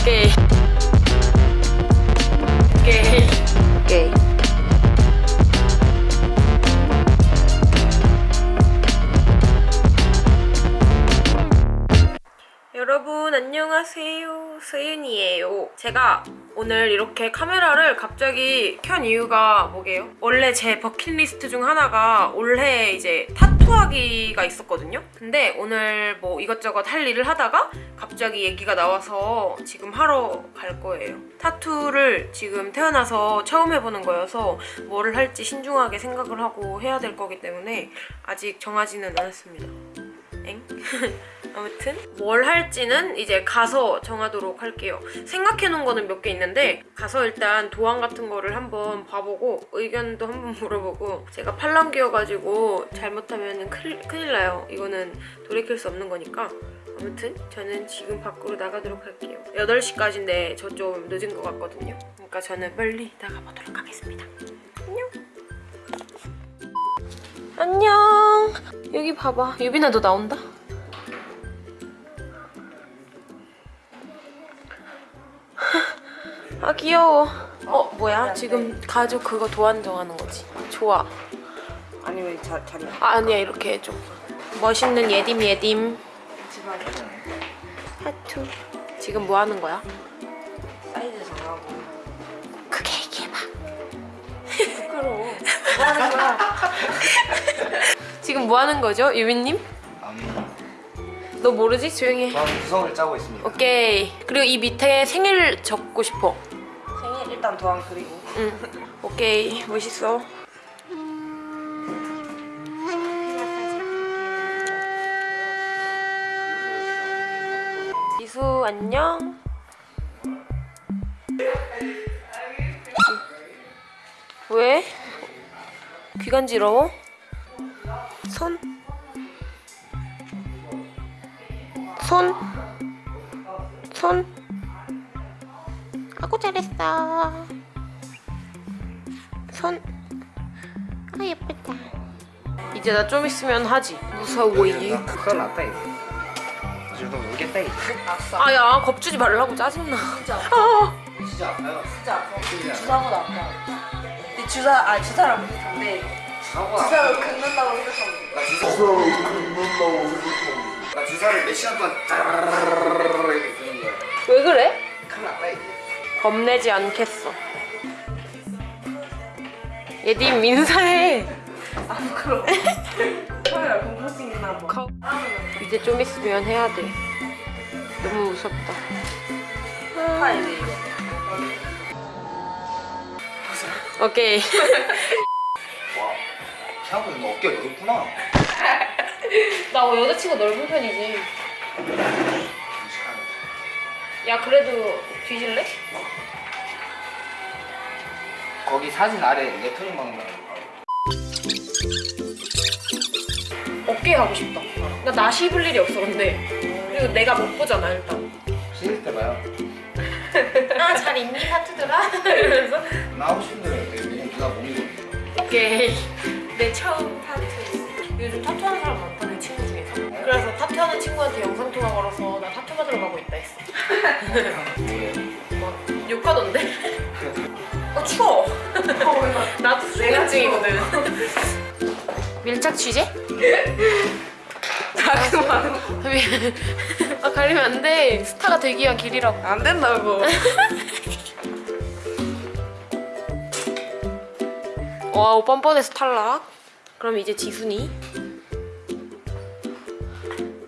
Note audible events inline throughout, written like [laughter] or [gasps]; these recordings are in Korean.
오케이 오케이 오케이 여러분 안녕하세요 서윤이에요. 제가 오늘 이렇게 카메라를 갑자기 켠 이유가 뭐게요? 원래 제 버킷리스트 중 하나가 올해 이제 타투하기가 있었거든요. 근데 오늘 뭐 이것저것 할 일을 하다가 갑자기 얘기가 나와서 지금 하러 갈 거예요. 타투를 지금 태어나서 처음 해보는 거여서 뭐를 할지 신중하게 생각을 하고 해야 될 거기 때문에 아직 정하지는 않았습니다 엥? [laughs] 아무튼 뭘 할지는 이제 가서 정하도록 할게요. 생각해놓은 거는 몇 개 있는데 가서 일단 도안 같은 거를 한번 봐보고 의견도 한번 [laughs] 물어보고 제가 팔랑귀여가지고 잘못하면 큰일, 큰일 나요. 이거는 돌이킬 수 없는 거니까 아무튼 저는 지금 밖으로 나가도록 할게요. 8시까지인데 저 좀 늦은 것 같거든요. 그러니까 저는 빨리 나가보도록 하겠습니다. 안녕. 여기 봐봐. 유빈아 너 나온다? [laughs] 아 귀여워. 어 뭐야? 지금 가족 그거 도안 정하는 거지. 좋아. 아니 왜 자, 자리 아 아니야. 이렇게 해줘. 멋있는 예딤 예딤 하투 지금 뭐 하는 거야? 사이즈 정하고. 크게 얘기해봐. 부끄러워 [laughs] 뭐 하는 거야? 지금 뭐 하는 거죠 유빈님? 음, 너 모르지? 조용히 해 저는 구성을 짜고 있습니다. 오케이 그리고 이 밑에 생일 적고 싶어 생일 일단 도안 그리고 응 오케이 멋있어 지수 안녕 왜? 귀 간지러워? 손? 손? 손? 아고 잘했어 손? 아 예쁘다 이제 나 좀 있으면 하지 무서워 이 큰일 났다 이거. 지금 너 울겠다 이거. 아야 겁주지 말라고 짜증나 진짜 아 진짜 아파요. 진짜 아파 주사보다 아파 주사 아 비슷한데 사고가 주사를 긁는다고 생각하면 나 주사 나 주사를 몇 시간 동안 짜르르르르 이렇게 쓰는 거야. 왜 그래? 큰일 이거. 겁내지 않겠어 얘님 인사해 아 부끄러워 카메라 공포증이나 뭐 거- 이제 좀 있으면 해야 돼 너무 무섭다 파이네 이거 오케이 와. 생각보다 너 어깨가 넓구나. [laughs] 나 여자친구 넓은 편이지. 야 그래도 뒤질래? 거기 사진 아래 레터링 방금 어깨 하고 싶다 나 나시 입을 일이 없어 근데 그리고 내가 못 보잖아 일단 씻을 때 봐요. [laughs] 아 잘 입니 파트들아? [laughs] 이러면서 나 하고 싶은 대로 해. 왜냐면 누나 몸이거든. 오케이 내 처음 타투 요즘 타투하는 사람 많다 내 친구 중에서 그래서 타투하는 친구한테 영상 통화 걸어서 나 타투 받으러 가고 있다 했어? 막 욕하던데? 어 추워 [laughs] 나도 수면증이거든 밀착 취재? 아 그만 [laughs] 아 가리면 안 돼. 스타가 되기 위한 길이라고. 안 된다고. [laughs] 와우 뻔뻔해서 탈락. 그럼 이제 지순이.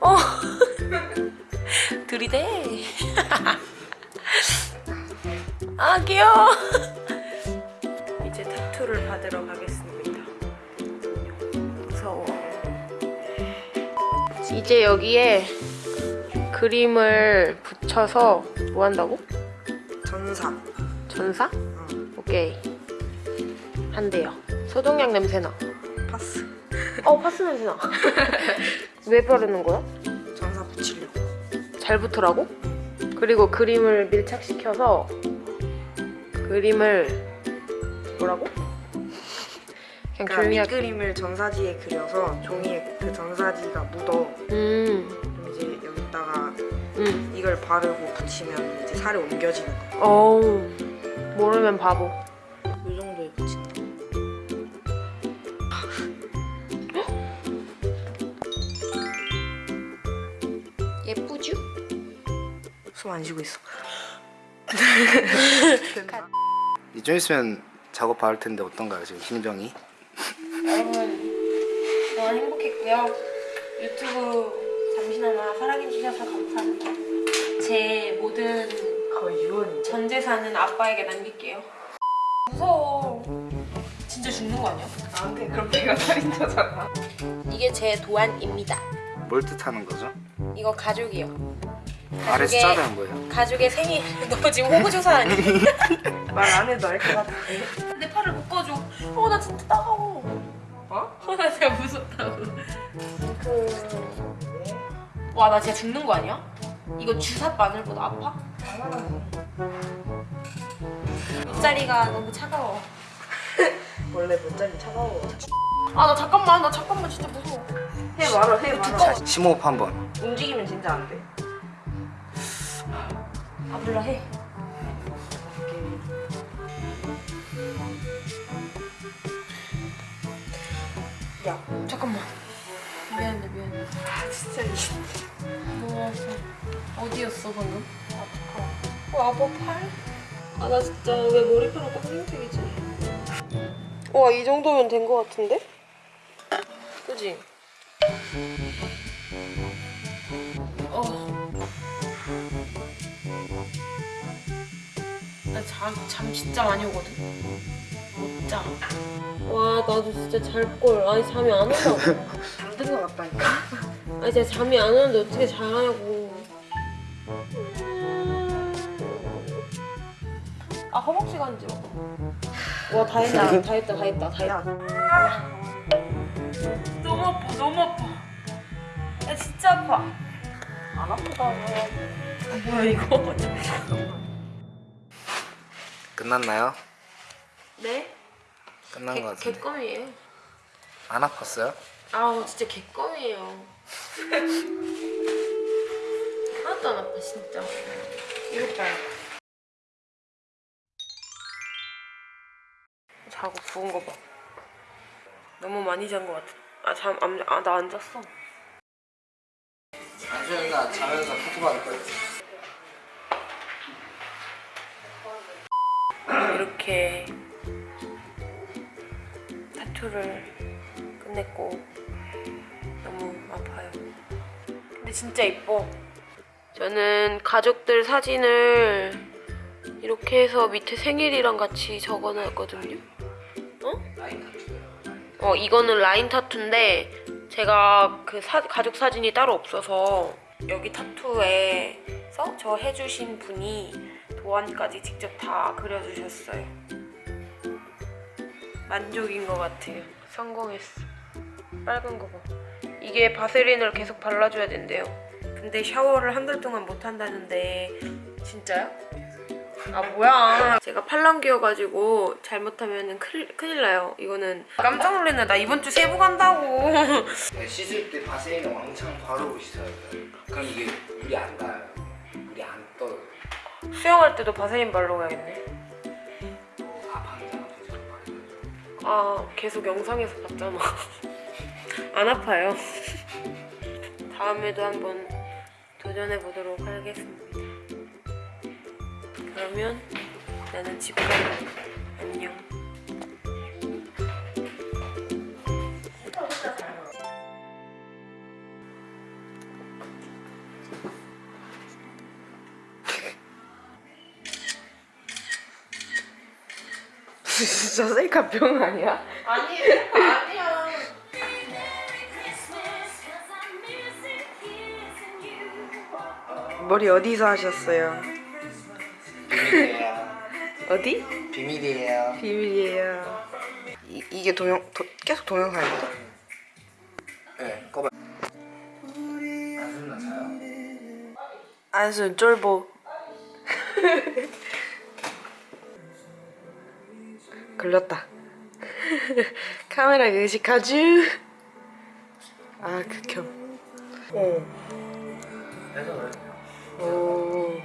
어. [laughs] 들이대. [laughs] 아 귀여워. 이제 타투를 받으러 가겠습니다. 무서워. 이제 여기에 그림을 붙여서 뭐 한다고? 전사 전사? 응 오케이 한대요 소독약 냄새나 파스 어 파스 냄새나 [laughs] 왜 바르는 거야? 전사 붙이려고 잘 붙으라고? 그리고 그림을 밀착시켜서 그림을 뭐라고? 그냥 그러니까 할 밑그림을 전사지에 그려서 종이에 그 전사지가 묻어 음 응. 이걸 바르고 붙이면 이제 살이 옮겨지는 거. 어우 모르면 바보. 이 정도에 붙인다. [gasps] 예쁘죠? 숨 안 쉬고 있어. 좀 있으면 작업 받을 텐데 어떤가요 지금 심정이? 여러분 너무 행복했고요. 유튜브 잠시나마 사랑해 주셔서 감사합니다. 제 모든 거의 유언이. 전 재산은 아빠에게 남길게요. 무서워. 진짜 죽는 거 아니야? 나한테 그럼 내가 살인자잖아. 이게 제 도안입니다. 뭘 뜻하는 거죠? 이거 가족이요. 아래 가족의- 숫자는 뭐예요? 가족의 생일. [laughs] 너 지금 호구조사 아니? [laughs] 말안 해도 알 것 같아. 내 팔을 묶어줘. 어, 나 진짜 따가워. 어? 어, 나 진짜 무섭다고. 그... 와, 나 진짜 죽는 거 아니야? 이거 주사 바늘보다 아파? 밑자리가 너무 차가워. [laughs] 원래 못잘리 차가워. 아, 나 잠깐만, 나 잠깐만 진짜 무서워. 해 말어 해 말어. 자 심호흡 한번 움직이면 진짜 안 돼. 아, 몰라, 해. 아 진짜 아파. 어디였어, 방금? 아파. 어, 팔? 아, 나 진짜 왜 머리카락 검정색이지? 와, 이 정도면 된거 같은데? 그지? 어. 나 잠, 잠 진짜 많이 오거든? 못 자. 와, 나도 진짜 잘 걸. 아니, 잠이 안 온다 [laughs] 것 같다니까. 아니 제가 잠이 안 오는데 어떻게 자냐고 아 허벅지 간지러 와다 했다 다 했다 다 했다 다 야, 했다 너무 아파 너무 아파 야 진짜 아파 안 아프다. 아, 뭐야 이거 끝났나요? 네? 끝난 개, 거 같은데 개껌이에요 안 아팠어요? 아우 진짜 개껌이에요. 하나도 안 아파 진짜. 이거 봐요 자고 부은 거봐. 너무 많이 잔 거 같아. 아잠아나 안 잤어. 안수현이가 자면서 타투 받을 거예요. 이렇게 타투를 끝냈고 너무 아파요. 근데 진짜 이뻐. 저는 가족들 사진을 이렇게 해서 밑에 생일이랑 같이 적어놨거든요. 어? 어 이거는 라인 타투인데 제가 그 사- 가족 사진이 따로 없어서 여기 타투에서 저 해주신 분이 도안까지 직접 다 그려주셨어요. 만족인 것 같아요. 성공했어. 빨간 거 봐. 이게 바세린을 계속 발라줘야 된대요. 근데 샤워를 한 달 동안 못 한다는데 진짜요? 아 뭐야. 제가 팔랑귀여가지고 잘못하면 큰일, 큰일 나요. 이거는 깜짝 놀랐네. 나 이번 주 세부 간다고. 네, 씻을 때 바세린을 왕창 바르고 씻어야 돼요. 그럼 이게 물이 안 닿아요. 물이 안 떠요. 수영할 때도 바세린 바세린 바르면 아 계속 영상에서 봤잖아 안 아파요. [laughs] 다음에도 한번 도전해 보도록 하겠습니다. 그러면 나는 집 가요. 안녕. [laughs] 진짜 셀카 병 아니야? 아니 아니야 머리 어디서 하셨어요? 비밀이에요 [laughs] 어디? 비밀이에요 비밀이에요. 이, 이게 동영 도, 계속 동영상인데? 네 꺼봐? 안순 쫄보. [laughs] 걸렸다. [laughs] 카메라 의식하쥬. 아 극혐. 어. 오.